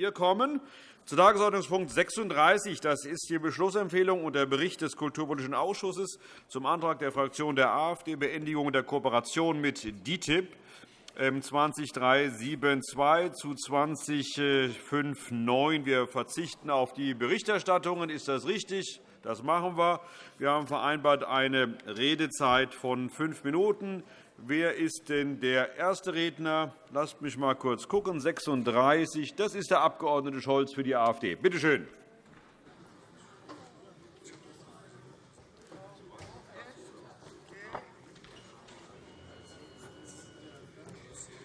Wir kommen zu Tagesordnungspunkt 36. Das ist die Beschlussempfehlung und der Bericht des Kulturpolitischen Ausschusses zum Antrag der Fraktion der AfD Beendigung der Kooperation mit DITIB 20372 zu 2059. Wir verzichten auf die Berichterstattungen. Ist das richtig? Das machen wir. Wir haben vereinbart eine Redezeit von fünf Minuten. Wer ist denn der erste Redner? Lasst mich einmal kurz schauen. 36. Das ist der Abg. Scholz für die AfD. Bitte schön.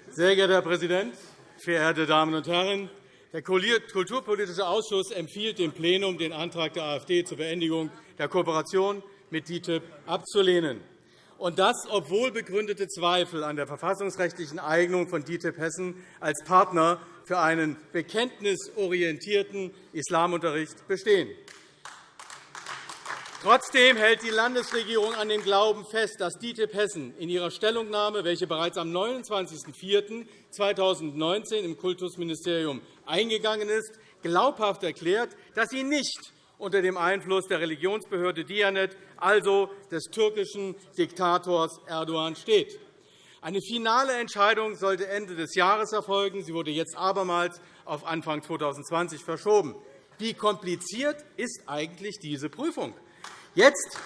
Sehr geehrter Herr Präsident, verehrte Damen und Herren! Der Kulturpolitische Ausschuss empfiehlt dem Plenum, den Antrag der AfD zur Beendigung der Kooperation mit DITIB abzulehnen. Und das, obwohl begründete Zweifel an der verfassungsrechtlichen Eignung von DITIB Hessen als Partner für einen bekenntnisorientierten Islamunterricht bestehen. Trotzdem hält die Landesregierung an dem Glauben fest, dass DITIB Hessen in ihrer Stellungnahme, welche bereits am 29.04.2019 im Kultusministerium eingegangen ist, glaubhaft erklärt, dass sie nicht unter dem Einfluss der Religionsbehörde Diyanet, also des türkischen Diktators Erdogan, steht. Eine finale Entscheidung sollte Ende des Jahres erfolgen. Sie wurde jetzt abermals auf Anfang 2020 verschoben. Wie kompliziert ist eigentlich diese Prüfung? Jetzt,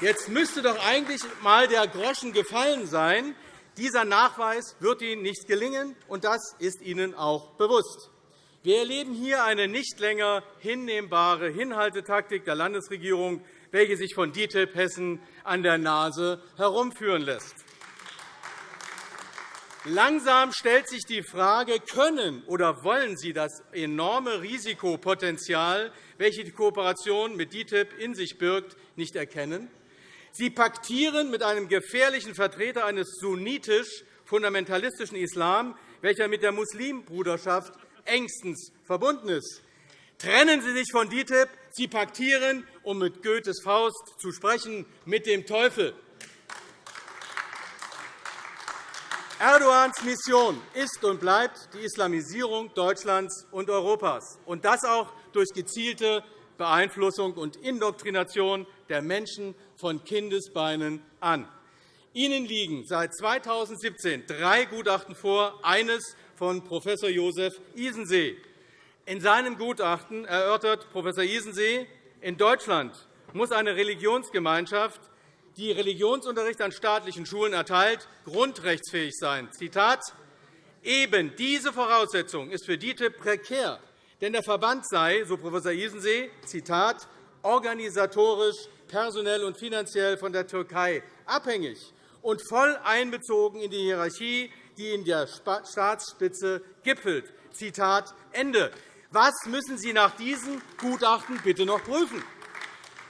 jetzt müsste doch eigentlich einmal der Groschen gefallen sein. Dieser Nachweis wird Ihnen nicht gelingen, und das ist Ihnen auch bewusst. Wir erleben hier eine nicht länger hinnehmbare Hinhaltetaktik der Landesregierung, welche sich von DITIB Hessen an der Nase herumführen lässt. Langsam stellt sich die Frage, können oder wollen Sie das enorme Risikopotenzial, welches die Kooperation mit DITIB in sich birgt, nicht erkennen? Sie paktieren mit einem gefährlichen Vertreter eines sunnitisch-fundamentalistischen Islam, welcher mit der Muslimbruderschaft engstens verbunden ist. Trennen Sie sich von DITIB. Sie paktieren, um mit Goethes Faust zu sprechen, mit dem Teufel. Erdogans Mission ist und bleibt die Islamisierung Deutschlands und Europas, und das auch durch gezielte Beeinflussung und Indoktrination der Menschen von Kindesbeinen an. Ihnen liegen seit 2017 drei Gutachten vor, eines von Prof. Josef Isensee. In seinem Gutachten erörtert Prof. Isensee, in Deutschland muss eine Religionsgemeinschaft die Religionsunterricht an staatlichen Schulen erteilt, grundrechtsfähig sein. Zitat Eben diese Voraussetzung ist für DITIB prekär, denn der Verband sei, so Prof. Isensee, Zitat, organisatorisch, personell und finanziell von der Türkei abhängig und voll einbezogen in die Hierarchie, die in der Staatsspitze gipfelt. Zitat Ende. Was müssen Sie nach diesem Gutachten bitte noch prüfen?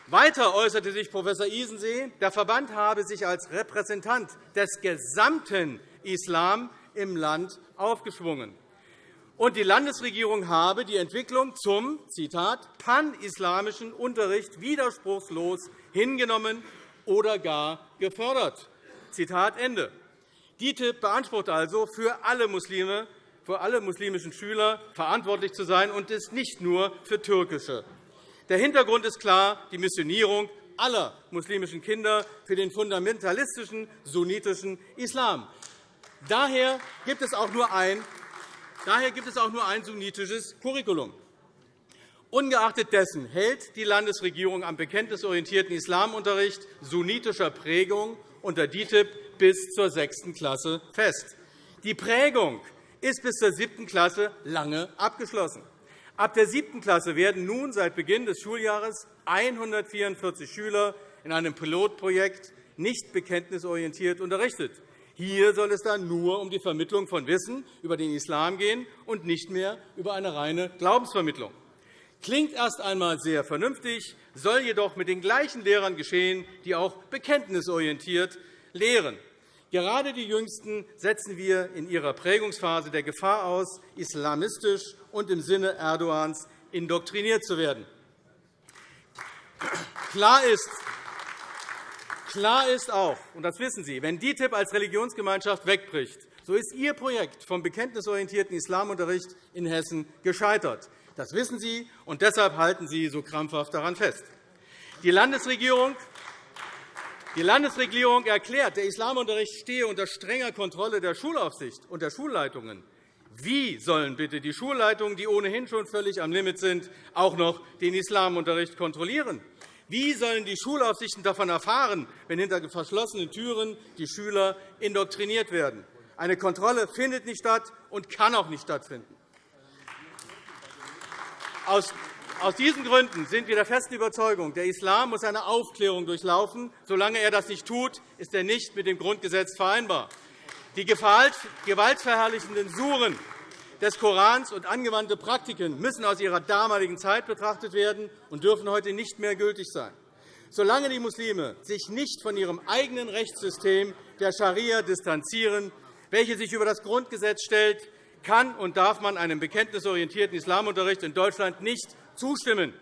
Weiter äußerte sich Prof. Isensee, der Verband habe sich als Repräsentant des gesamten Islam im Land aufgeschwungen. Und die Landesregierung habe die Entwicklung zum Zitat, pan-islamischen Unterricht widerspruchslos hingenommen oder gar gefördert. Zitat Ende. DITIB beansprucht also, für alle Muslime für alle muslimischen Schüler verantwortlich zu sein und ist nicht nur für türkische. Der Hintergrund ist klar, die Missionierung aller muslimischen Kinder für den fundamentalistischen sunnitischen Islam. Daher gibt es auch nur ein, daher gibt es auch nur ein sunnitisches Curriculum. Ungeachtet dessen hält die Landesregierung am bekenntnisorientierten Islamunterricht sunnitischer Prägung unter DITIB bis zur sechsten Klasse fest. Die Prägung ist bis zur siebten Klasse lange abgeschlossen. Ab der siebten Klasse werden nun seit Beginn des Schuljahres 144 Schüler in einem Pilotprojekt nicht bekenntnisorientiert unterrichtet. Hier soll es dann nur um die Vermittlung von Wissen über den Islam gehen und nicht mehr über eine reine Glaubensvermittlung. Klingt erst einmal sehr vernünftig, soll jedoch mit den gleichen Lehrern geschehen, die auch bekenntnisorientiert lehren. Gerade die Jüngsten setzen wir in ihrer Prägungsphase der Gefahr aus, islamistisch und im Sinne Erdogans indoktriniert zu werden. Klar ist, Klar ist auch, und das wissen Sie, wenn DITIB als Religionsgemeinschaft wegbricht, So ist Ihr Projekt vom bekenntnisorientierten Islamunterricht in Hessen gescheitert. Das wissen Sie, und deshalb halten Sie so krampfhaft daran fest. Die Landesregierung die Landesregierung erklärt, der Islamunterricht stehe unter strenger Kontrolle der Schulaufsicht und der Schulleitungen. Wie sollen bitte die Schulleitungen, die ohnehin schon völlig am Limit sind, auch noch den Islamunterricht kontrollieren? Wie sollen die Schulaufsichten davon erfahren, wenn hinter verschlossenen Türen die Schüler indoktriniert werden? Eine Kontrolle findet nicht statt und kann auch nicht stattfinden. Aus aus diesen Gründen sind wir der festen Überzeugung, der Islam muss eine Aufklärung durchlaufen. Solange er das nicht tut, ist er nicht mit dem Grundgesetz vereinbar. Die gewaltverherrlichenden Suren des Korans und angewandte Praktiken müssen aus ihrer damaligen Zeit betrachtet werden und dürfen heute nicht mehr gültig sein. Solange die Muslime sich nicht von ihrem eigenen Rechtssystem der Scharia distanzieren, welche sich über das Grundgesetz stellt, kann und darf man einem bekenntnisorientierten Islamunterricht in Deutschland nicht zustimmen.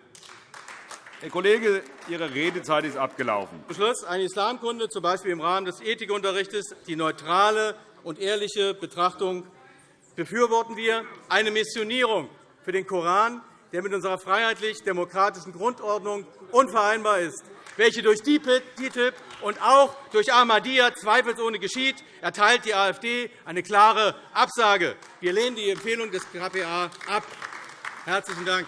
Herr Kollege, Ihre Redezeit ist abgelaufen. Beschluss. Eine Islamkunde, z. B. im Rahmen des Ethikunterrichts, die neutrale und ehrliche Betrachtung befürworten wir. Eine Missionierung für den Koran, der mit unserer freiheitlich-demokratischen Grundordnung unvereinbar ist, welche durch DITIB und auch durch Ahmadiyya zweifelsohne geschieht, erteilt die AfD eine klare Absage. Wir lehnen die Empfehlung des KPA ab. Herzlichen Dank.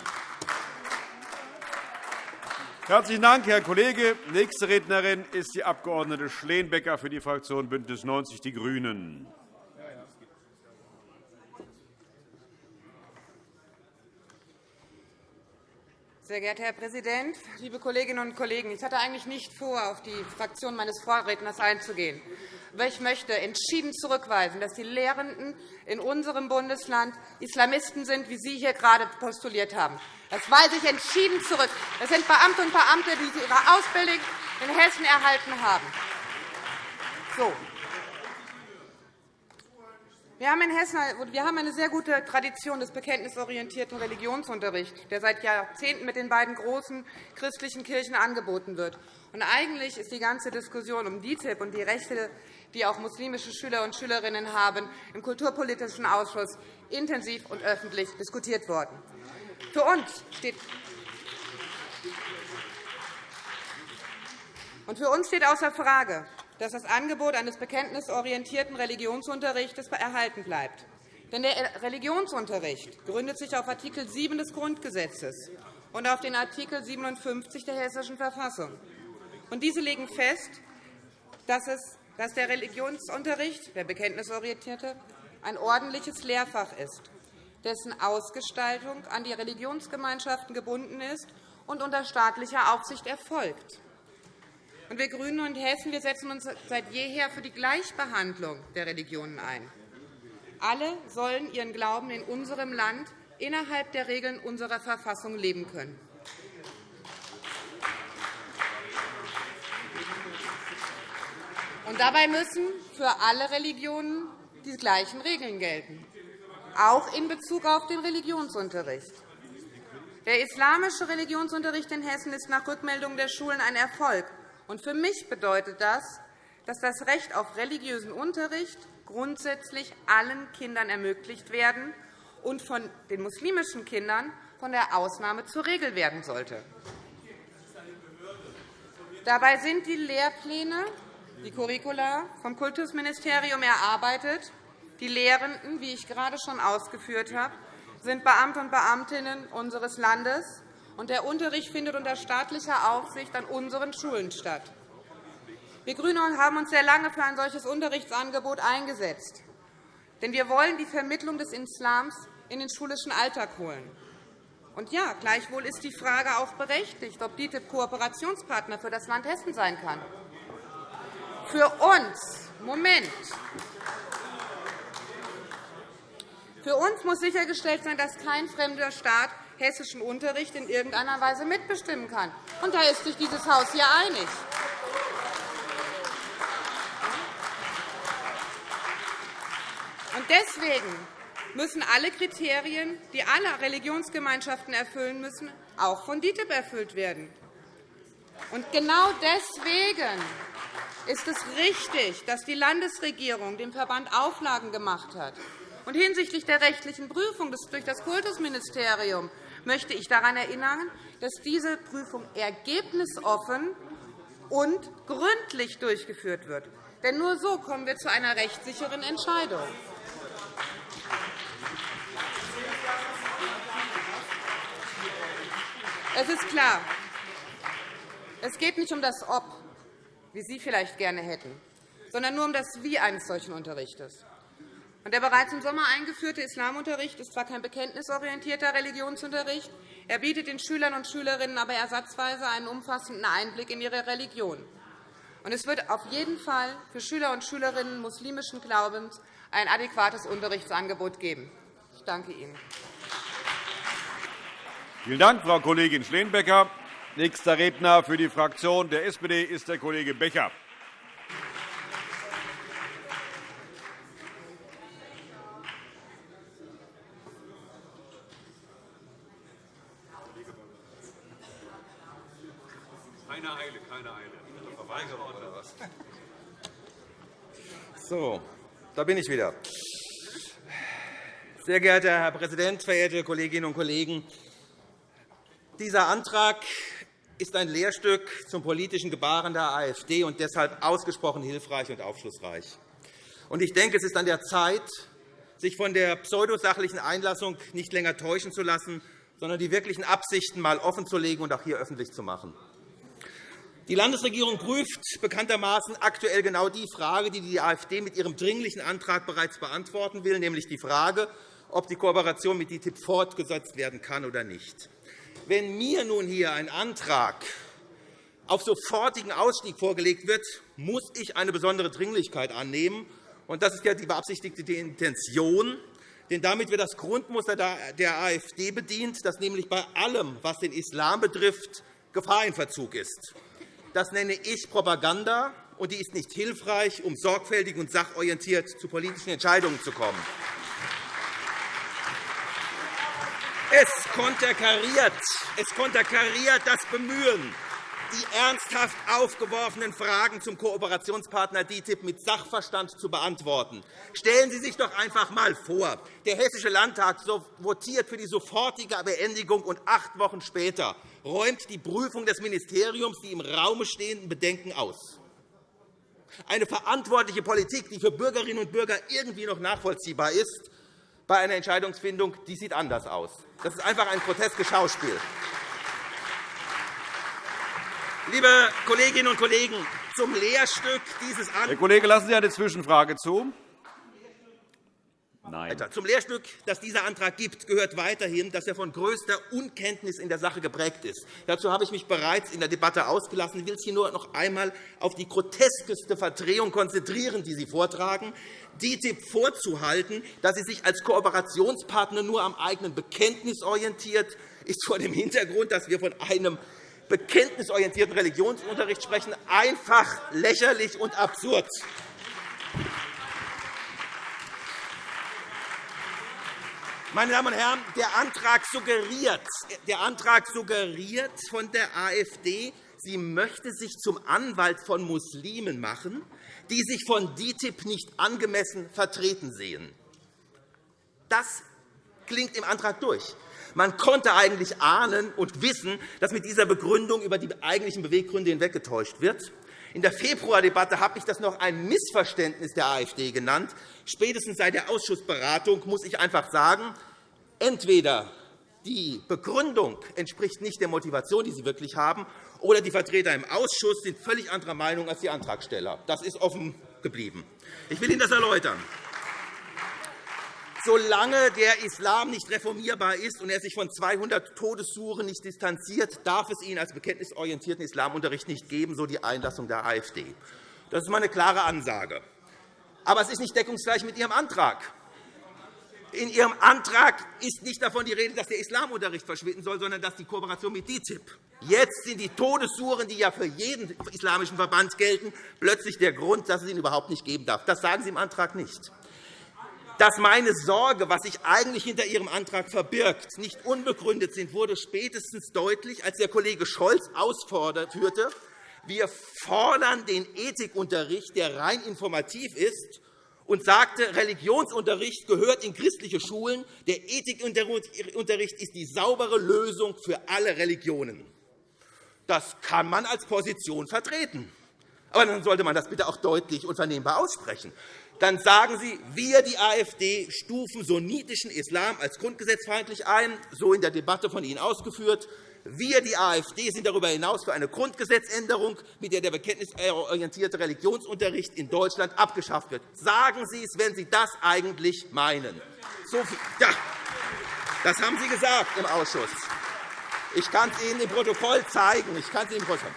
Herzlichen Dank, Herr Kollege. Nächste Rednerin ist die Abg. Schleenbecker für die Fraktion BÜNDNIS 90 die GRÜNEN. Sehr geehrter Herr Präsident, liebe Kolleginnen und Kollegen! Ich hatte eigentlich nicht vor, auf die Fraktion meines Vorredners einzugehen. Ich möchte entschieden zurückweisen, dass die Lehrenden in unserem Bundesland Islamisten sind, wie Sie hier gerade postuliert haben. Das weise ich entschieden zurück. Das sind Beamte und Beamte, die ihre Ausbildung in Hessen erhalten haben. So. Wir haben in Hessen wir haben eine sehr gute Tradition des bekenntnisorientierten Religionsunterrichts, der seit Jahrzehnten mit den beiden großen christlichen Kirchen angeboten wird. Eigentlich ist die ganze Diskussion um DITIB und die Rechte, die auch muslimische Schüler und Schülerinnen haben, im Kulturpolitischen Ausschuss intensiv und öffentlich diskutiert worden. Für uns steht und für uns steht außer Frage, dass das Angebot eines bekenntnisorientierten Religionsunterrichts erhalten bleibt. Denn der Religionsunterricht gründet sich auf Art. 7 des Grundgesetzes und auf den Art. 57 der Hessischen Verfassung. Und diese legen fest, dass der Religionsunterricht, der bekenntnisorientierte, ein ordentliches Lehrfach ist dessen Ausgestaltung an die Religionsgemeinschaften gebunden ist und unter staatlicher Aufsicht erfolgt. Wir GRÜNEN und Hessen setzen uns seit jeher für die Gleichbehandlung der Religionen ein. Alle sollen ihren Glauben in unserem Land innerhalb der Regeln unserer Verfassung leben können. Und dabei müssen für alle Religionen die gleichen Regeln gelten auch in Bezug auf den Religionsunterricht. Der islamische Religionsunterricht in Hessen ist nach Rückmeldung der Schulen ein Erfolg. Für mich bedeutet das, dass das Recht auf religiösen Unterricht grundsätzlich allen Kindern ermöglicht werden und von den muslimischen Kindern von der Ausnahme zur Regel werden sollte. Dabei sind die Lehrpläne, die Curricula vom Kultusministerium erarbeitet die Lehrenden, wie ich gerade schon ausgeführt habe, sind Beamte und Beamtinnen unseres Landes, und der Unterricht findet unter staatlicher Aufsicht an unseren Schulen statt. Wir GRÜNE haben uns sehr lange für ein solches Unterrichtsangebot eingesetzt. Denn wir wollen die Vermittlung des Islams in den schulischen Alltag holen. Und ja, gleichwohl ist die Frage auch berechtigt, ob DITIB Kooperationspartner für das Land Hessen sein kann. Für uns, Moment, für uns muss sichergestellt sein, dass kein fremder Staat hessischen Unterricht in irgendeiner Weise mitbestimmen kann. Und da ist sich dieses Haus hier einig. Und deswegen müssen alle Kriterien, die alle Religionsgemeinschaften erfüllen müssen, auch von DITIB erfüllt werden. Und genau deswegen ist es richtig, dass die Landesregierung dem Verband Auflagen gemacht hat. Und hinsichtlich der rechtlichen Prüfung durch das Kultusministerium möchte ich daran erinnern, dass diese Prüfung ergebnisoffen und gründlich durchgeführt wird. Denn nur so kommen wir zu einer rechtssicheren Entscheidung. Es ist klar, es geht nicht um das Ob, wie Sie vielleicht gerne hätten, sondern nur um das Wie eines solchen Unterrichts. Der bereits im Sommer eingeführte Islamunterricht ist zwar kein bekenntnisorientierter Religionsunterricht, er bietet den Schülern und Schülerinnen aber ersatzweise einen umfassenden Einblick in ihre Religion. Es wird auf jeden Fall für Schüler und Schülerinnen muslimischen Glaubens ein adäquates Unterrichtsangebot geben. Ich danke Ihnen. Vielen Dank, Frau Kollegin Schleenbecker. Nächster Redner für die Fraktion der SPD ist der Kollege Becher. Keine Eile, keine Eile. Verweigerung oder was? So, da bin ich wieder. Sehr geehrter Herr Präsident, verehrte Kolleginnen und Kollegen! Dieser Antrag ist ein Lehrstück zum politischen Gebaren der AfD und deshalb ausgesprochen hilfreich und aufschlussreich. Ich denke, es ist an der Zeit, sich von der pseudosachlichen Einlassung nicht länger täuschen zu lassen, sondern die wirklichen Absichten einmal offenzulegen und auch hier öffentlich zu machen. Die Landesregierung prüft bekanntermaßen aktuell genau die Frage, die die AfD mit ihrem Dringlichen Antrag bereits beantworten will, nämlich die Frage, ob die Kooperation mit DITIB fortgesetzt werden kann oder nicht. Wenn mir nun hier ein Antrag auf sofortigen Ausstieg vorgelegt wird, muss ich eine besondere Dringlichkeit annehmen. Das ist ja die beabsichtigte Intention. Denn damit wird das Grundmuster der AfD bedient, das nämlich bei allem, was den Islam betrifft, Gefahr in Verzug ist. Das nenne ich Propaganda, und die ist nicht hilfreich, um sorgfältig und sachorientiert zu politischen Entscheidungen zu kommen. Es konterkariert, es konterkariert das Bemühen, die ernsthaft aufgeworfenen Fragen zum Kooperationspartner DITIB mit Sachverstand zu beantworten. Stellen Sie sich doch einfach einmal vor, der Hessische Landtag votiert für die sofortige Beendigung, und acht Wochen später räumt die Prüfung des Ministeriums die im Raume stehenden Bedenken aus. Eine verantwortliche Politik, die für Bürgerinnen und Bürger irgendwie noch nachvollziehbar ist, bei einer Entscheidungsfindung die sieht anders aus. Das ist einfach ein groteskes Schauspiel. Liebe Kolleginnen und Kollegen, zum Lehrstück dieses Antrags. Herr Kollege, lassen Sie eine Zwischenfrage zu. Nein. Zum Lehrstück, das dieser Antrag gibt, gehört weiterhin, dass er von größter Unkenntnis in der Sache geprägt ist. Dazu habe ich mich bereits in der Debatte ausgelassen. Ich will es hier nur noch einmal auf die groteskeste Verdrehung konzentrieren, die Sie vortragen. DITIB vorzuhalten, dass sie sich als Kooperationspartner nur am eigenen Bekenntnis orientiert, ist vor dem Hintergrund, dass wir von einem bekenntnisorientierten Religionsunterricht sprechen, einfach lächerlich und absurd. Meine Damen und Herren, der Antrag suggeriert, der Antrag suggeriert von der AfD, sie möchte sich zum Anwalt von Muslimen machen, die sich von DITIB nicht angemessen vertreten sehen. Das klingt im Antrag durch. Man konnte eigentlich ahnen und wissen, dass mit dieser Begründung über die eigentlichen Beweggründe hinweggetäuscht wird. In der Februardebatte habe ich das noch ein Missverständnis der AfD genannt. Spätestens seit der Ausschussberatung muss ich einfach sagen, entweder die Begründung entspricht nicht der Motivation, die Sie wirklich haben, oder die Vertreter im Ausschuss sind völlig anderer Meinung als die Antragsteller. Das ist offen geblieben. Ich will Ihnen das erläutern. Solange der Islam nicht reformierbar ist und er sich von 200 Todessuchen nicht distanziert, darf es ihn als bekenntnisorientierten Islamunterricht nicht geben, so die Einlassung der AfD. Das ist meine klare Ansage. Aber es ist nicht deckungsgleich mit Ihrem Antrag. In Ihrem Antrag ist nicht davon die Rede, dass der Islamunterricht verschwinden soll, sondern dass die Kooperation mit DITIB. Jetzt sind die Todessuren, die ja für jeden islamischen Verband gelten, plötzlich der Grund, dass es ihn überhaupt nicht geben darf. Das sagen Sie im Antrag nicht dass meine Sorge, was sich eigentlich hinter Ihrem Antrag verbirgt, nicht unbegründet sind, wurde spätestens deutlich, als der Kollege Scholz ausführte, wir fordern den Ethikunterricht, der rein informativ ist, und sagte, Religionsunterricht gehört in christliche Schulen. Der Ethikunterricht ist die saubere Lösung für alle Religionen. Das kann man als Position vertreten. Aber dann sollte man das bitte auch deutlich und vernehmbar aussprechen. Dann sagen Sie, wir, die AfD, stufen sunnitischen Islam als grundgesetzfeindlich ein, so in der Debatte von Ihnen ausgeführt. Wir, die AfD, sind darüber hinaus für eine Grundgesetzänderung, mit der der bekenntnisorientierte Religionsunterricht in Deutschland abgeschafft wird. Sagen Sie es, wenn Sie das eigentlich meinen. So ja, das haben Sie gesagt im Ausschuss. Ich kann es Ihnen im Protokoll zeigen. Ich, kann es Ihnen im Protokoll.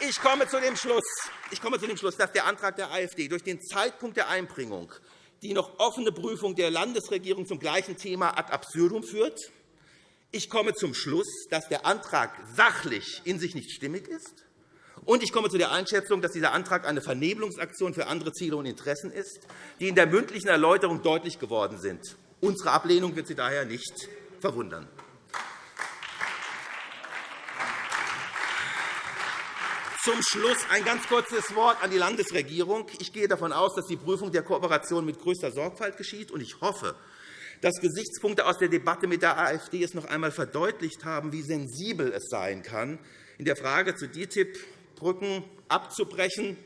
Ich komme zu dem Schluss. Ich komme zu dem Schluss, dass der Antrag der AfD durch den Zeitpunkt der Einbringung die noch offene Prüfung der Landesregierung zum gleichen Thema ad absurdum führt ich komme zum Schluss, dass der Antrag sachlich in sich nicht stimmig ist. Und ich komme zu der Einschätzung, dass dieser Antrag eine Vernebelungsaktion für andere Ziele und Interessen ist, die in der mündlichen Erläuterung deutlich geworden sind. Unsere Ablehnung wird Sie daher nicht verwundern. Zum Schluss ein ganz kurzes Wort an die Landesregierung. Ich gehe davon aus, dass die Prüfung der Kooperation mit größter Sorgfalt geschieht. Ich hoffe, dass Gesichtspunkte aus der Debatte mit der AfD es noch einmal verdeutlicht haben, wie sensibel es sein kann, in der Frage zu DITIB Brücken abzubrechen.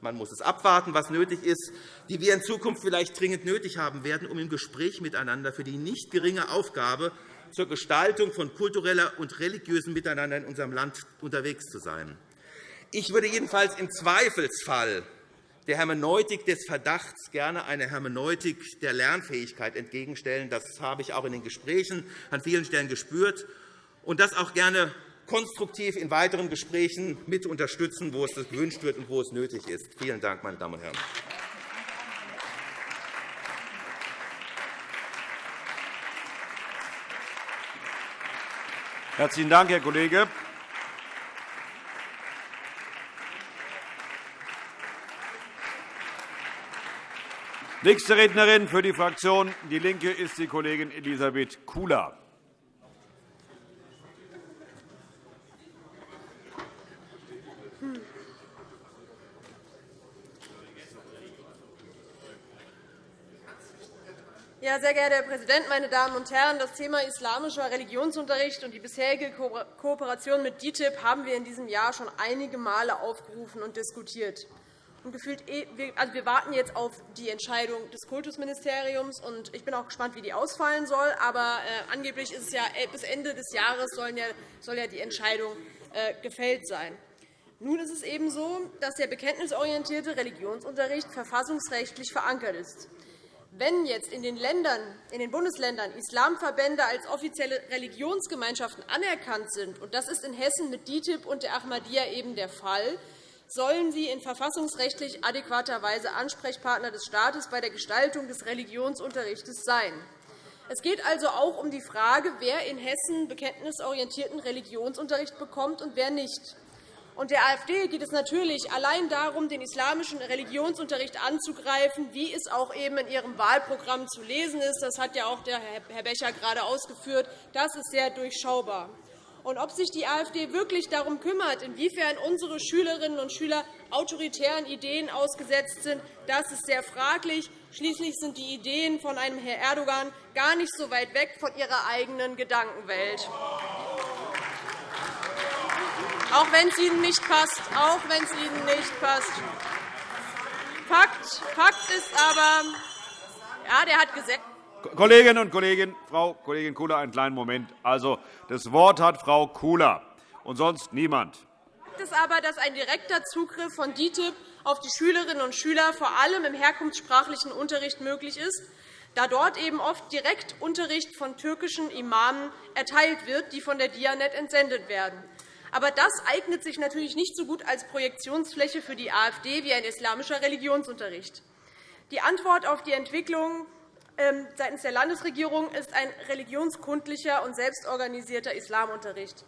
Man muss es abwarten, was nötig ist, die wir in Zukunft vielleicht dringend nötig haben werden, um im Gespräch miteinander für die nicht geringe Aufgabe zur Gestaltung von kultureller und religiösem Miteinander in unserem Land unterwegs zu sein. Ich würde jedenfalls im Zweifelsfall der Hermeneutik des Verdachts gerne eine Hermeneutik der Lernfähigkeit entgegenstellen. Das habe ich auch in den Gesprächen an vielen Stellen gespürt. Und das auch gerne konstruktiv in weiteren Gesprächen mit unterstützen, wo es gewünscht wird und wo es nötig ist. Vielen Dank, meine Damen und Herren. Herzlichen Dank, Herr Kollege. Nächste Rednerin für die Fraktion DIE LINKE ist die Kollegin Elisabeth Kula. Ja, sehr geehrter Herr Präsident, meine Damen und Herren! Das Thema islamischer Religionsunterricht und die bisherige Kooperation mit DITIB haben wir in diesem Jahr schon einige Male aufgerufen und diskutiert. Und gefühlt, eh, also wir warten jetzt auf die Entscheidung des Kultusministeriums. Und ich bin auch gespannt, wie die ausfallen soll. Aber äh, angeblich ist es ja äh, bis Ende des Jahres soll ja die Entscheidung äh, gefällt sein. Nun ist es eben so, dass der bekenntnisorientierte Religionsunterricht verfassungsrechtlich verankert ist. Wenn jetzt in den, Ländern, in den Bundesländern Islamverbände als offizielle Religionsgemeinschaften anerkannt sind, und das ist in Hessen mit DITIB und der Ahmadiyya eben der Fall, sollen sie in verfassungsrechtlich adäquater Weise Ansprechpartner des Staates bei der Gestaltung des Religionsunterrichts sein. Es geht also auch um die Frage, wer in Hessen bekenntnisorientierten Religionsunterricht bekommt und wer nicht. Und der AfD geht es natürlich allein darum, den islamischen Religionsunterricht anzugreifen, wie es auch eben in Ihrem Wahlprogramm zu lesen ist. Das hat ja auch Herr Becher gerade ausgeführt. Das ist sehr durchschaubar. Und ob sich die AfD wirklich darum kümmert, inwiefern unsere Schülerinnen und Schüler autoritären Ideen ausgesetzt sind, das ist sehr fraglich. Schließlich sind die Ideen von einem Herrn Erdogan gar nicht so weit weg von ihrer eigenen Gedankenwelt. Auch wenn es Ihnen nicht passt, auch wenn es Ihnen nicht passt. Fakt, Fakt ist aber, ja, der hat gesagt, Kolleginnen und Kollegen, Frau Kollegin Kula, einen kleinen Moment. Also, das Wort hat Frau Kula und sonst niemand. Fakt ist aber, dass ein direkter Zugriff von DITIB auf die Schülerinnen und Schüler vor allem im herkunftssprachlichen Unterricht möglich ist, da dort eben oft direkt Unterricht von türkischen Imamen erteilt wird, die von der Dianet entsendet werden. Aber das eignet sich natürlich nicht so gut als Projektionsfläche für die AfD wie ein islamischer Religionsunterricht. Die Antwort auf die Entwicklung seitens der Landesregierung ist ein religionskundlicher und selbstorganisierter Islamunterricht.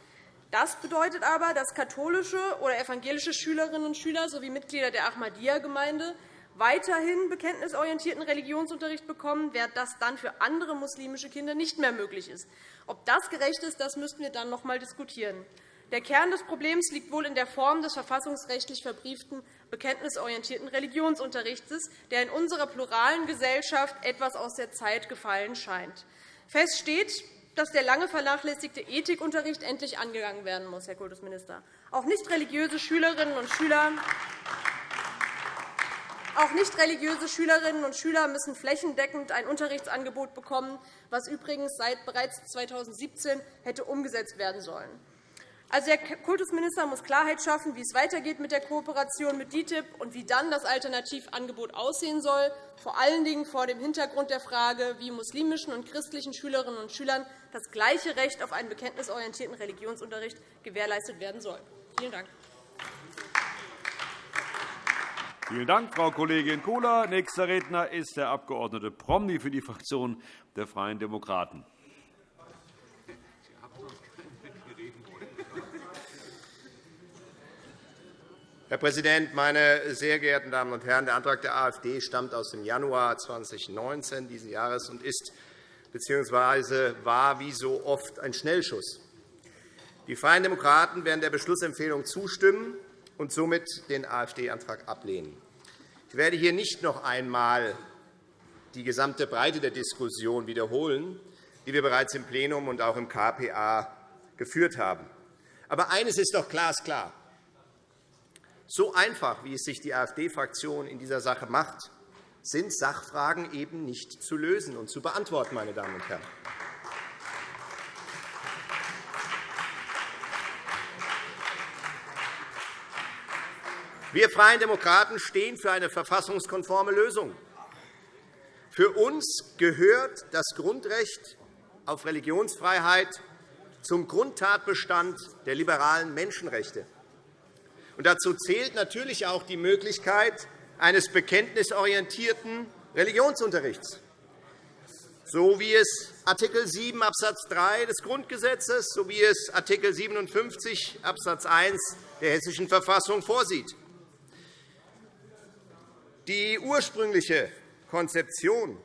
Das bedeutet aber, dass katholische oder evangelische Schülerinnen und Schüler sowie Mitglieder der Ahmadiyya-Gemeinde weiterhin bekenntnisorientierten Religionsunterricht bekommen, während das dann für andere muslimische Kinder nicht mehr möglich ist. Ob das gerecht ist, das müssten wir dann noch einmal diskutieren. Der Kern des Problems liegt wohl in der Form des verfassungsrechtlich verbrieften bekenntnisorientierten Religionsunterrichts, der in unserer pluralen Gesellschaft etwas aus der Zeit gefallen scheint. Fest steht, dass der lange vernachlässigte Ethikunterricht endlich angegangen werden muss, Herr Kultusminister. Auch nicht religiöse Schülerinnen und Schüler auch nicht religiöse Schülerinnen und Schüler müssen flächendeckend ein Unterrichtsangebot bekommen, was übrigens seit bereits 2017 hätte umgesetzt werden sollen. Also, der Kultusminister muss Klarheit schaffen, wie es weitergeht mit der Kooperation mit DITIB und wie dann das Alternativangebot aussehen soll, vor allen Dingen vor dem Hintergrund der Frage, wie muslimischen und christlichen Schülerinnen und Schülern das gleiche Recht auf einen bekenntnisorientierten Religionsunterricht gewährleistet werden soll. Vielen Dank. Vielen Dank, Frau Kollegin Kohler. Nächster Redner ist der Abg. Promny für die Fraktion der Freien Demokraten. Herr Präsident, meine sehr geehrten Damen und Herren! Der Antrag der AfD stammt aus dem Januar 2019 dieses Jahres und ist bzw. war wie so oft ein Schnellschuss. Die Freien Demokraten werden der Beschlussempfehlung zustimmen und somit den AfD-Antrag ablehnen. Ich werde hier nicht noch einmal die gesamte Breite der Diskussion wiederholen, die wir bereits im Plenum und auch im KPA geführt haben. Aber eines ist doch glasklar. So einfach, wie es sich die AfD-Fraktion in dieser Sache macht, sind Sachfragen eben nicht zu lösen und zu beantworten. Meine Damen und Herren. Wir Freien Demokraten stehen für eine verfassungskonforme Lösung. Für uns gehört das Grundrecht auf Religionsfreiheit zum Grundtatbestand der liberalen Menschenrechte. Und dazu zählt natürlich auch die Möglichkeit eines bekenntnisorientierten Religionsunterrichts, so wie es Art. 7 Abs. 3 des Grundgesetzes sowie es Art. 57 Abs. 1 der Hessischen Verfassung vorsieht. Die ursprüngliche Konzeption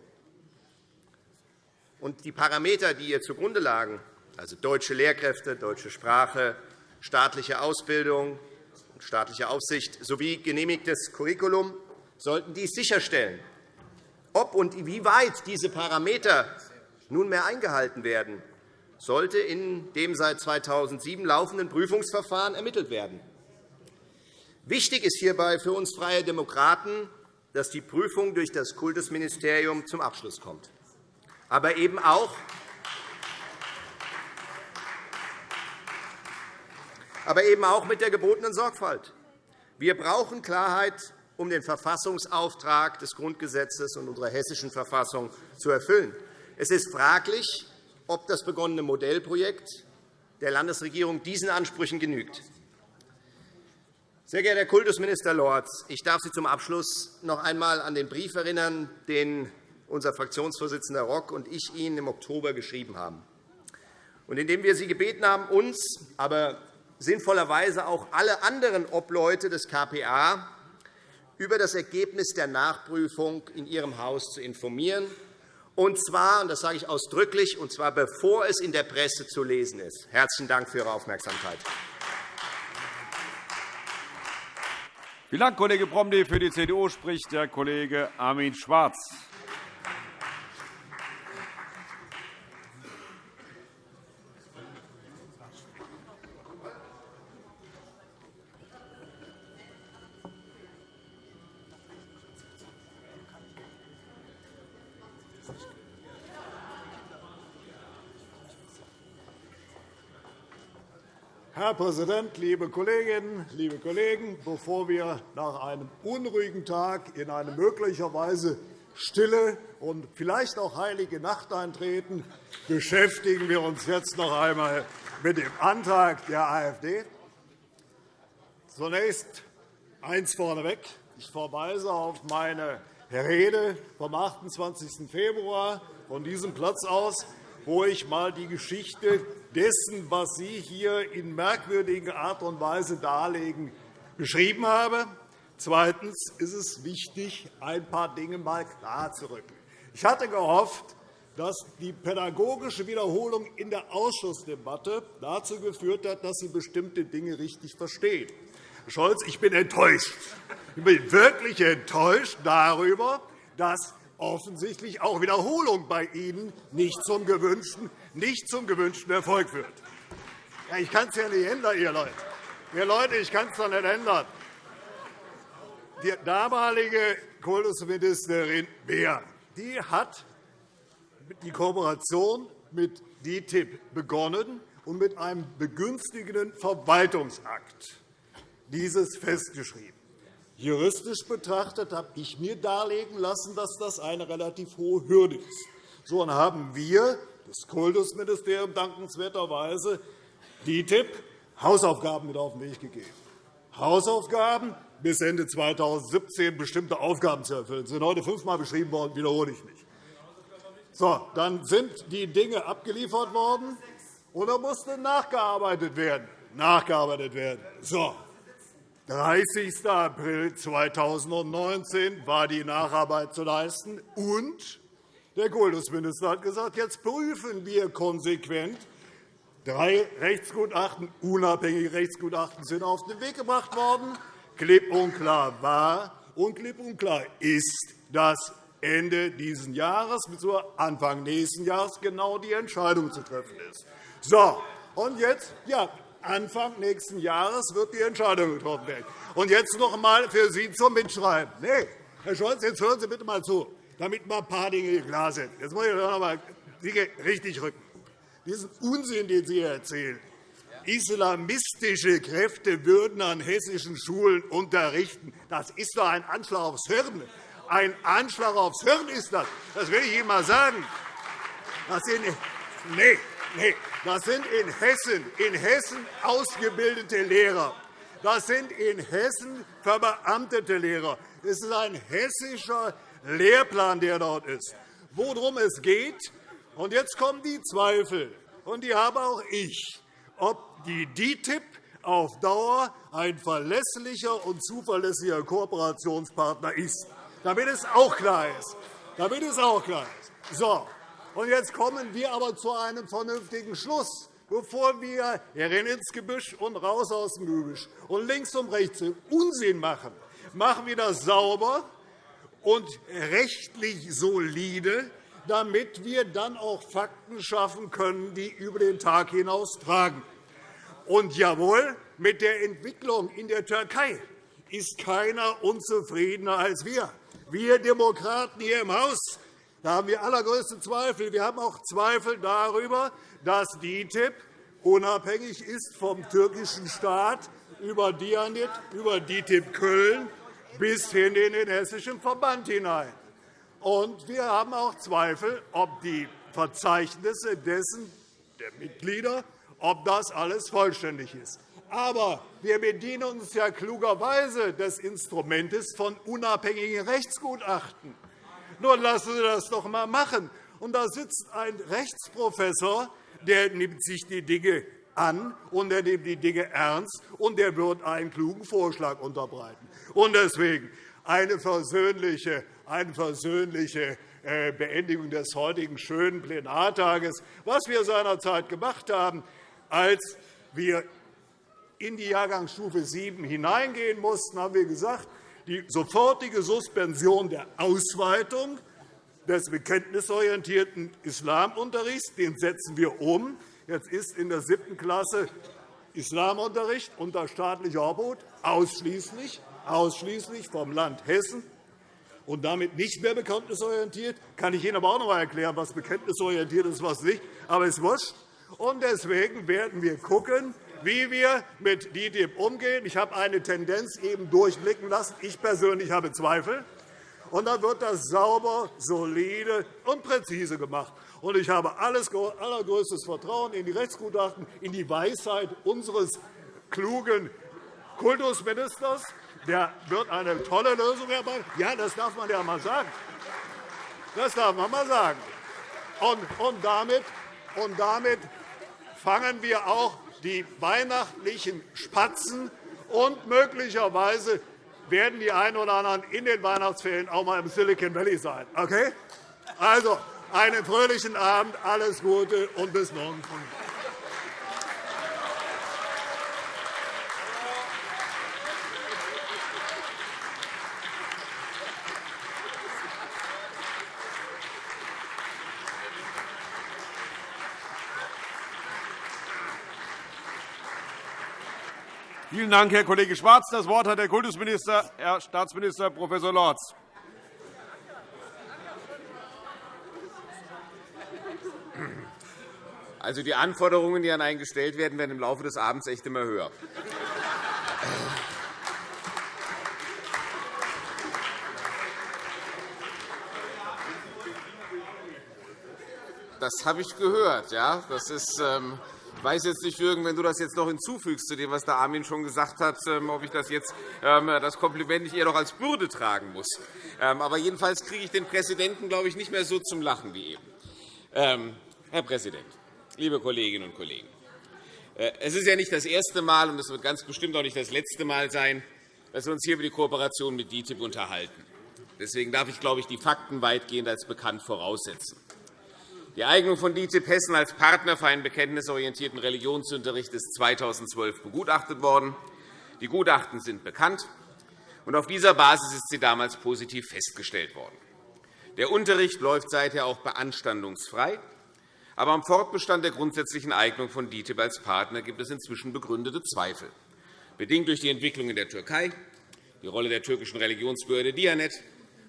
und die Parameter, die ihr zugrunde lagen, also deutsche Lehrkräfte, deutsche Sprache, staatliche Ausbildung, staatliche Aufsicht sowie genehmigtes Curriculum sollten dies sicherstellen. Ob und inwieweit diese Parameter nunmehr eingehalten werden, sollte in dem seit 2007 laufenden Prüfungsverfahren ermittelt werden. Wichtig ist hierbei für uns Freie Demokraten, dass die Prüfung durch das Kultusministerium zum Abschluss kommt, aber eben auch aber eben auch mit der gebotenen Sorgfalt. Wir brauchen Klarheit, um den Verfassungsauftrag des Grundgesetzes und unserer hessischen Verfassung zu erfüllen. Es ist fraglich, ob das begonnene Modellprojekt der Landesregierung diesen Ansprüchen genügt. Sehr geehrter Herr Kultusminister Lorz, ich darf Sie zum Abschluss noch einmal an den Brief erinnern, den unser Fraktionsvorsitzender Rock und ich Ihnen im Oktober geschrieben haben, und in dem wir Sie gebeten haben, uns, aber sinnvollerweise auch alle anderen Obleute des KPA über das Ergebnis der Nachprüfung in Ihrem Haus zu informieren, und zwar, und das sage ich ausdrücklich, und zwar bevor es in der Presse zu lesen ist. Herzlichen Dank für Ihre Aufmerksamkeit. Vielen Dank, Kollege Promny. Für die CDU spricht der Kollege Armin Schwarz. Herr Präsident, liebe Kolleginnen, liebe Kollegen! Bevor wir nach einem unruhigen Tag in eine möglicherweise stille und vielleicht auch heilige Nacht eintreten, beschäftigen wir uns jetzt noch einmal mit dem Antrag der AfD. Zunächst eins vorneweg. Ich verweise auf meine Rede vom 28. Februar von diesem Platz aus, wo ich einmal die Geschichte dessen, was Sie hier in merkwürdiger Art und Weise darlegen, beschrieben habe. Zweitens ist es wichtig, ein paar Dinge einmal klarzurücken. Ich hatte gehofft, dass die pädagogische Wiederholung in der Ausschussdebatte dazu geführt hat, dass Sie bestimmte Dinge richtig verstehen. Herr Scholz, ich bin enttäuscht. Ich bin wirklich enttäuscht darüber, dass offensichtlich auch Wiederholung bei Ihnen nicht zum gewünschten, nicht zum gewünschten Erfolg führt. Ja, ich kann es ja nicht ändern, ihr Leute. Ihr Leute, ich kann es doch nicht ändern. Die damalige Kultusministerin Beer die hat die Kooperation mit DITIB begonnen und mit einem begünstigenden Verwaltungsakt dieses festgeschrieben. Juristisch betrachtet habe ich mir darlegen lassen, dass das eine relativ hohe Hürde ist. So haben wir, das Kultusministerium, dankenswerterweise DITIB Hausaufgaben mit auf den Weg gegeben. Hausaufgaben, bis Ende 2017 bestimmte Aufgaben zu erfüllen. Das sind heute fünfmal beschrieben worden, wiederhole ich nicht. So, dann sind die Dinge abgeliefert worden, da musste nachgearbeitet werden. Nachgearbeitet werden. So, 30. April 2019 war die Nacharbeit zu leisten, und der Kultusminister hat gesagt, jetzt prüfen wir konsequent. Drei Rechtsgutachten, unabhängige Rechtsgutachten, sind auf den Weg gebracht worden. Klipp und klar war und klipp und klar ist, dass Ende dieses Jahres bzw. Anfang nächsten Jahres genau die Entscheidung zu treffen ist. So, und jetzt, ja, Anfang nächsten Jahres wird die Entscheidung getroffen werden. Und jetzt noch einmal für Sie zum Mitschreiben. Nee, Herr Scholz, jetzt hören Sie bitte einmal zu, damit mal ein paar Dinge klar sind. Jetzt muss ich noch einmal Dinge richtig rücken. Diesen Unsinn, den Sie erzählen, islamistische Kräfte würden an hessischen Schulen unterrichten, das ist doch ein Anschlag aufs Hirn. Ein Anschlag aufs Hirn ist das. Das will ich Ihnen einmal sagen. Das sind, nee, nee, das sind in Hessen, in Hessen ausgebildete Lehrer. Das sind in Hessen verbeamtete Lehrer. Es ist ein hessischer Lehrplan, der dort ist. Worum es geht, und jetzt kommen die Zweifel, und die habe auch ich, ob die DITIB auf Dauer ein verlässlicher und zuverlässiger Kooperationspartner ist damit es auch klar ist. Damit es auch klar ist. So, und jetzt kommen wir aber zu einem vernünftigen Schluss, bevor wir rein ins Gebüsch und raus aus dem Gebüsch und links und rechts Unsinn machen. Machen wir das sauber und rechtlich solide, damit wir dann auch Fakten schaffen können, die über den Tag hinaus tragen. Und jawohl, mit der Entwicklung in der Türkei ist keiner unzufriedener als wir. Wir Demokraten hier im Haus da haben wir allergrößte Zweifel. Wir haben auch Zweifel darüber, dass DITIB unabhängig ist vom türkischen Staat über Dianit, über DITIB Köln bis hin in den hessischen Verband hinein. Und wir haben auch Zweifel, ob die Verzeichnisse dessen der Mitglieder ob das alles vollständig ist. Aber wir bedienen uns ja klugerweise des Instrumentes von unabhängigen Rechtsgutachten. Nun lassen Sie das doch einmal machen. Und da sitzt ein Rechtsprofessor, der nimmt sich die Dinge an und er nimmt die Dinge ernst und er wird einen klugen Vorschlag unterbreiten. Und deswegen eine versöhnliche, eine versöhnliche äh, Beendigung des heutigen schönen Plenartages. Was wir seinerzeit gemacht haben, als wir in die Jahrgangsstufe 7 hineingehen mussten, haben wir gesagt, die sofortige Suspension der Ausweitung des bekenntnisorientierten Islamunterrichts den setzen wir um. Jetzt ist in der siebten Klasse Islamunterricht unter staatlicher Obhut ausschließlich, ausschließlich vom Land Hessen und damit nicht mehr bekenntnisorientiert. Kann ich Ihnen aber auch noch einmal erklären, was bekenntnisorientiert ist was nicht. Aber es wurscht. Und deswegen werden wir schauen, wie wir mit DITIB umgehen. Ich habe eine Tendenz eben durchblicken lassen. Ich persönlich habe Zweifel. Und dann wird das sauber, solide und präzise gemacht. Und ich habe alles, allergrößtes Vertrauen in die Rechtsgutachten, in die Weisheit unseres klugen Kultusministers. Der wird eine tolle Lösung herbeiführen. Ja, das darf man ja einmal sagen. Das darf man einmal sagen. Und damit, und damit fangen wir auch die weihnachtlichen Spatzen, und möglicherweise werden die einen oder anderen in den Weihnachtsferien auch einmal im Silicon Valley sein. Okay? Also, einen fröhlichen Abend, alles Gute und bis morgen früh. Vielen Dank, Herr Kollege Schwarz. Das Wort hat der Kultusminister, Herr Staatsminister Prof. Lorz. Also, die Anforderungen, die an einen gestellt werden, werden im Laufe des Abends echt immer höher. Das habe ich gehört. Ja? Das ist, ähm, ich weiß jetzt nicht, Jürgen, wenn du das jetzt noch hinzufügst zu dem, was der Armin schon gesagt hat, ähm, ob ich das jetzt ähm, das Kompliment nicht eher noch als Bürde tragen muss. Ähm, aber jedenfalls kriege ich den Präsidenten, glaube ich, nicht mehr so zum Lachen wie eben. Herr Präsident, liebe Kolleginnen und Kollegen! Äh, es ist ja nicht das erste Mal, und es wird ganz bestimmt auch nicht das letzte Mal sein, dass wir uns hier über die Kooperation mit DITIB unterhalten. Deswegen darf ich, glaube ich, die Fakten weitgehend als bekannt voraussetzen. Die Eignung von DITIB Hessen als Partner für einen bekenntnisorientierten Religionsunterricht ist 2012 begutachtet worden. Die Gutachten sind bekannt, und auf dieser Basis ist sie damals positiv festgestellt worden. Der Unterricht läuft seither auch beanstandungsfrei. Aber am Fortbestand der grundsätzlichen Eignung von DITIB als Partner gibt es inzwischen begründete Zweifel, bedingt durch die Entwicklung in der Türkei, die Rolle der türkischen Religionsbehörde Dianet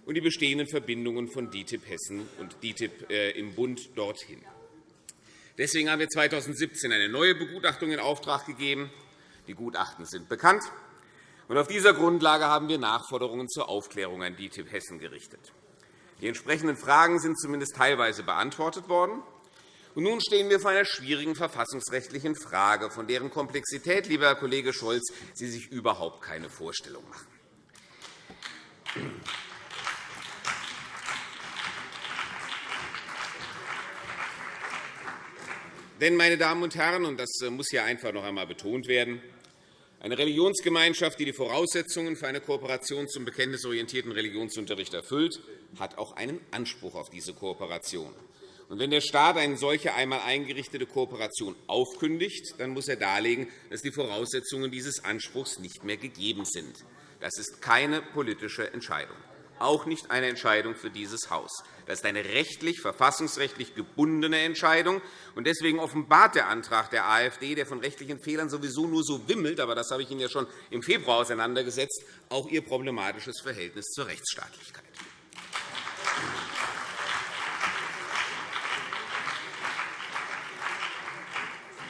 und die bestehenden Verbindungen von DITIB Hessen und DITIB äh, im Bund dorthin. Deswegen haben wir 2017 eine neue Begutachtung in Auftrag gegeben. Die Gutachten sind bekannt. Auf dieser Grundlage haben wir Nachforderungen zur Aufklärung an DITIB Hessen gerichtet. Die entsprechenden Fragen sind zumindest teilweise beantwortet worden. Nun stehen wir vor einer schwierigen verfassungsrechtlichen Frage, von deren Komplexität, lieber Herr Kollege Scholz, Sie sich überhaupt keine Vorstellung machen. Denn, meine Damen und Herren, und das äh, muss hier einfach noch einmal betont werden, eine Religionsgemeinschaft, die die Voraussetzungen für eine Kooperation zum bekenntnisorientierten Religionsunterricht erfüllt, hat auch einen Anspruch auf diese Kooperation. Wenn der Staat eine solche einmal eingerichtete Kooperation aufkündigt, dann muss er darlegen, dass die Voraussetzungen dieses Anspruchs nicht mehr gegeben sind. Das ist keine politische Entscheidung auch nicht eine Entscheidung für dieses Haus. Das ist eine rechtlich, verfassungsrechtlich gebundene Entscheidung. Deswegen offenbart der Antrag der AfD, der von rechtlichen Fehlern sowieso nur so wimmelt, aber das habe ich Ihnen ja schon im Februar auseinandergesetzt, auch Ihr problematisches Verhältnis zur Rechtsstaatlichkeit.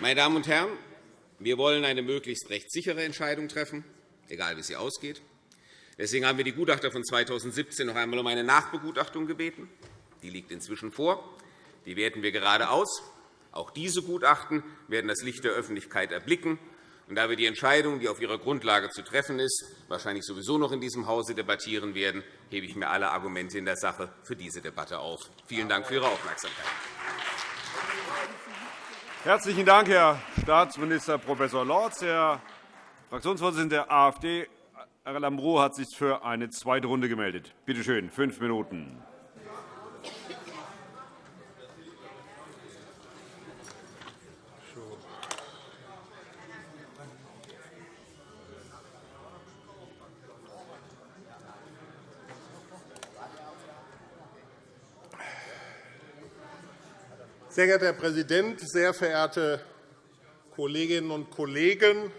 Meine Damen und Herren, wir wollen eine möglichst rechtssichere Entscheidung treffen, egal wie sie ausgeht. Deswegen haben wir die Gutachter von 2017 noch einmal um eine Nachbegutachtung gebeten. Die liegt inzwischen vor. Die werten wir gerade aus. Auch diese Gutachten werden das Licht der Öffentlichkeit erblicken. Und da wir die Entscheidung, die auf ihrer Grundlage zu treffen ist, wahrscheinlich sowieso noch in diesem Hause debattieren werden, hebe ich mir alle Argumente in der Sache für diese Debatte auf. Vielen Dank für Ihre Aufmerksamkeit. Herzlichen Dank, Herr Staatsminister Prof. Lorz. Herr Fraktionsvorsitzender der AfD, Herr Lambrou hat sich für eine zweite Runde gemeldet. Bitte schön, fünf Minuten. Sehr geehrter Herr Präsident, sehr verehrte Kolleginnen und Kollegen!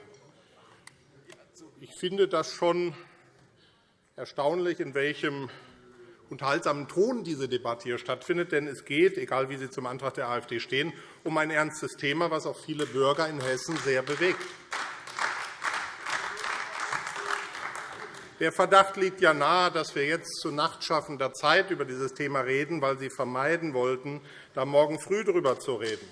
Ich finde das schon erstaunlich, in welchem unterhaltsamen Ton diese Debatte hier stattfindet. Denn es geht, egal wie Sie zum Antrag der AfD stehen, um ein ernstes Thema, das auch viele Bürger in Hessen sehr bewegt. Der Verdacht liegt ja nahe, dass wir jetzt zu nachtschaffender Zeit über dieses Thema reden, weil Sie vermeiden wollten, da morgen früh darüber zu reden.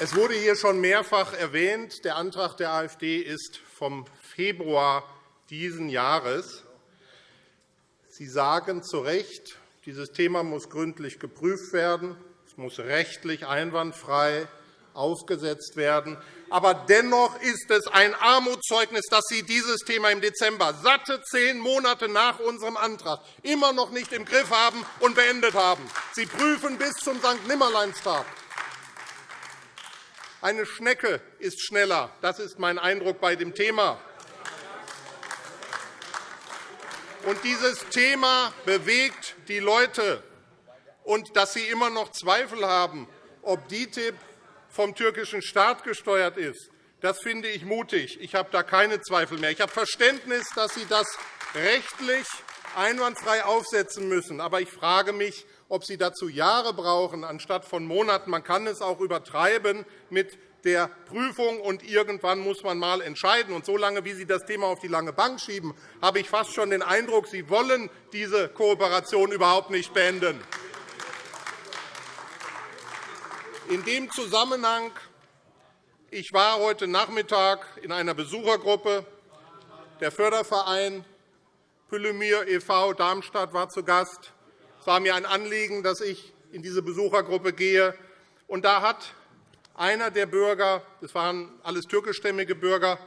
Es wurde hier schon mehrfach erwähnt, der Antrag der AfD ist vom Februar dieses Jahres. Sie sagen zu Recht, dieses Thema muss gründlich geprüft werden. Es muss rechtlich einwandfrei aufgesetzt werden. Aber dennoch ist es ein Armutszeugnis, dass Sie dieses Thema im Dezember, satte zehn Monate nach unserem Antrag, immer noch nicht im Griff haben und beendet haben. Sie prüfen bis zum St. Nimmerleinstag. Eine Schnecke ist schneller. Das ist mein Eindruck bei dem Thema. Und dieses Thema bewegt die Leute. Und dass Sie immer noch Zweifel haben, ob DITIB vom türkischen Staat gesteuert ist, das finde ich mutig. Ich habe da keine Zweifel mehr. Ich habe Verständnis, dass Sie das rechtlich einwandfrei aufsetzen müssen. Aber ich frage mich, ob Sie dazu Jahre brauchen, anstatt von Monaten. Man kann es auch übertreiben mit der Prüfung, und irgendwann muss man einmal entscheiden. Und so wie Sie das Thema auf die lange Bank schieben, habe ich fast schon den Eindruck, Sie wollen diese Kooperation überhaupt nicht beenden. In dem Zusammenhang ich war heute Nachmittag in einer Besuchergruppe. Der Förderverein Püllemir e.V. Darmstadt war zu Gast. Es war mir ein Anliegen, dass ich in diese Besuchergruppe gehe. Und da hat einer der Bürger, das waren alles türkischstämmige Bürger,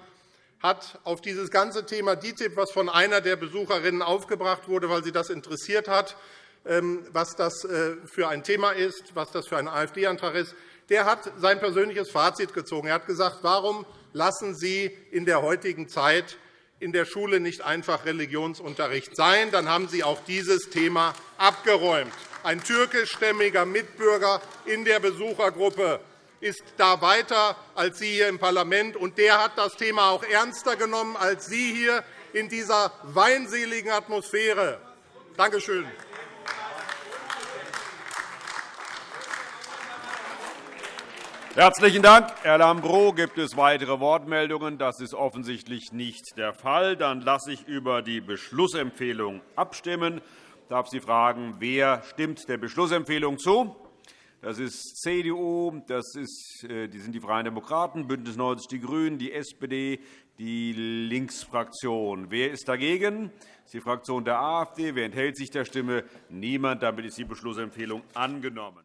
hat auf dieses ganze Thema DITIB, was von einer der Besucherinnen aufgebracht wurde, weil sie das interessiert hat, was das äh, für ein Thema ist, was das für ein AfD-Antrag ist, der hat sein persönliches Fazit gezogen. Er hat gesagt, warum lassen Sie in der heutigen Zeit in der Schule nicht einfach Religionsunterricht sein? Dann haben Sie auch dieses Thema abgeräumt. Ein türkischstämmiger Mitbürger in der Besuchergruppe ist da weiter als Sie hier im Parlament, und der hat das Thema auch ernster genommen als Sie hier in dieser weinseligen Atmosphäre. Danke schön. Herzlichen Dank, Herr Lambrou. Gibt es weitere Wortmeldungen? Das ist offensichtlich nicht der Fall. Dann lasse ich über die Beschlussempfehlung abstimmen. Ich darf Sie fragen, wer stimmt der Beschlussempfehlung zu? Das ist CDU, das ist, äh, die sind die Freien Demokraten, BÜNDNIS 90 die GRÜNEN, die SPD, die Linksfraktion. Wer ist dagegen? Das ist die Fraktion der AfD. Wer enthält sich der Stimme? Niemand. Damit ist die Beschlussempfehlung angenommen.